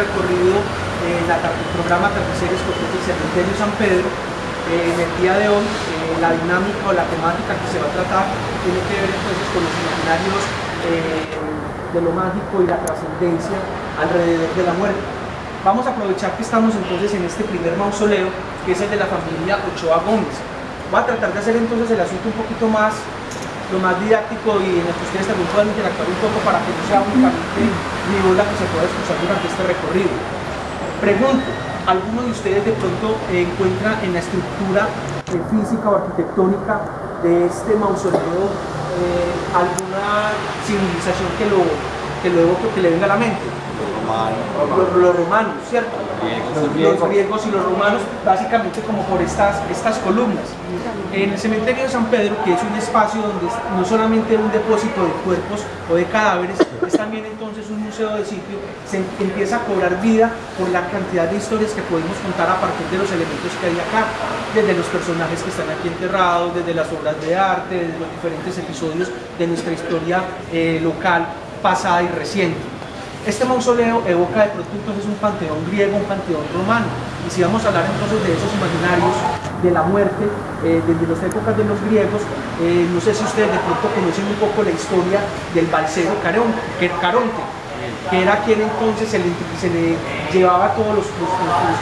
recorrido en el programa Terceros del Cementerio San Pedro. en el día de hoy, la dinámica o la temática que se va a tratar tiene que ver entonces con los imaginarios de lo mágico y la trascendencia alrededor de la muerte. Vamos a aprovechar que estamos entonces en este primer mausoleo, que es el de la familia Ochoa Gómez. Voy a tratar de hacer entonces el asunto un poquito más lo más didáctico y en el que ustedes también puedan interactuar un poco para que no sea únicamente mi voz la que se pueda escuchar durante este recorrido. Pregunto, ¿alguno de ustedes de pronto encuentra en la estructura física o arquitectónica de este mausoleo eh, alguna civilización que lo, que lo evoque, que le venga a la mente? Los romanos, ¿cierto? Los griegos. y los romanos, básicamente como por estas, estas columnas. En el cementerio de San Pedro, que es un espacio donde no solamente un depósito de cuerpos o de cadáveres, es también entonces un museo de sitio, se empieza a cobrar vida por la cantidad de historias que podemos contar a partir de los elementos que hay acá, desde los personajes que están aquí enterrados, desde las obras de arte, desde los diferentes episodios de nuestra historia eh, local, pasada y reciente. Este mausoleo evoca de pronto entonces un panteón griego, un panteón romano. Y si vamos a hablar entonces de esos imaginarios de la muerte, eh, desde las épocas de los griegos, eh, no sé si ustedes de pronto conocen un poco la historia del balsero Caronte, que era quien entonces se le, llevaba todos los,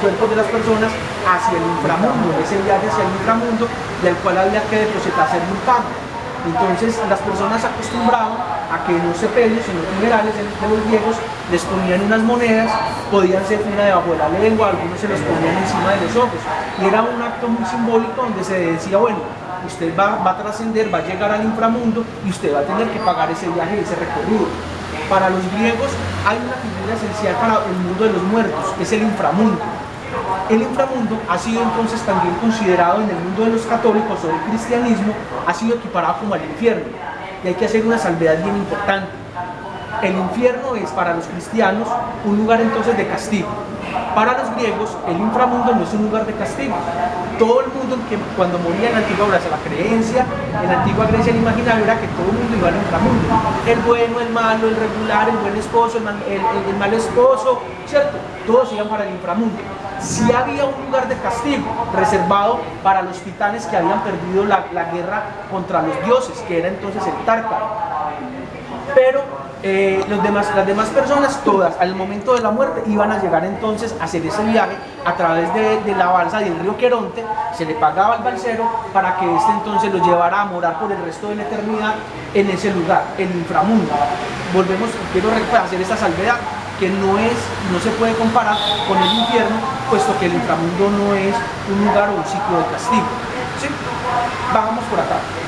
cuerpos de las personas hacia el inframundo, ese viaje hacia el inframundo, del cual había que depositarse en un pago. Entonces las personas acostumbraban a que no se sepelios, en los funerales de los griegos, les ponían unas monedas, podían ser una debajo de la lengua, algunos se los ponían encima de los ojos. Y era un acto muy simbólico donde se decía, bueno, usted va, va a trascender, va a llegar al inframundo y usted va a tener que pagar ese viaje, ese recorrido. Para los griegos hay una figura esencial para el mundo de los muertos, que es el inframundo. El inframundo ha sido entonces también considerado en el mundo de los católicos o del cristianismo, ha sido equiparado como al infierno y hay que hacer una salvedad bien importante. El infierno es para los cristianos un lugar entonces de castigo. Para los griegos, el inframundo no es un lugar de castigo. Todo el mundo que cuando moría en la antigua Grecia, la creencia en la antigua Grecia el imaginario era que todo el mundo iba al inframundo. El bueno, el malo, el regular, el buen esposo, el, el, mal esposo, ¿cierto? Todos iban para el inframundo si había un lugar de castigo reservado para los titanes que habían perdido la, guerra contra los dioses, que era entonces el Tártaro. Pero eh, los demás, las demás personas, todas, al momento de la muerte, iban a llegar entonces a hacer ese viaje a través de, de la balsa del río Queronte, se le pagaba al balsero para que éste entonces lo llevara a morar por el resto de la eternidad en ese lugar, el inframundo. Volvemos, quiero hacer esta salvedad, que no, es, no se puede comparar con el infierno, puesto que el inframundo no es un lugar o un sitio de castigo. ¿sí? Vamos por acá.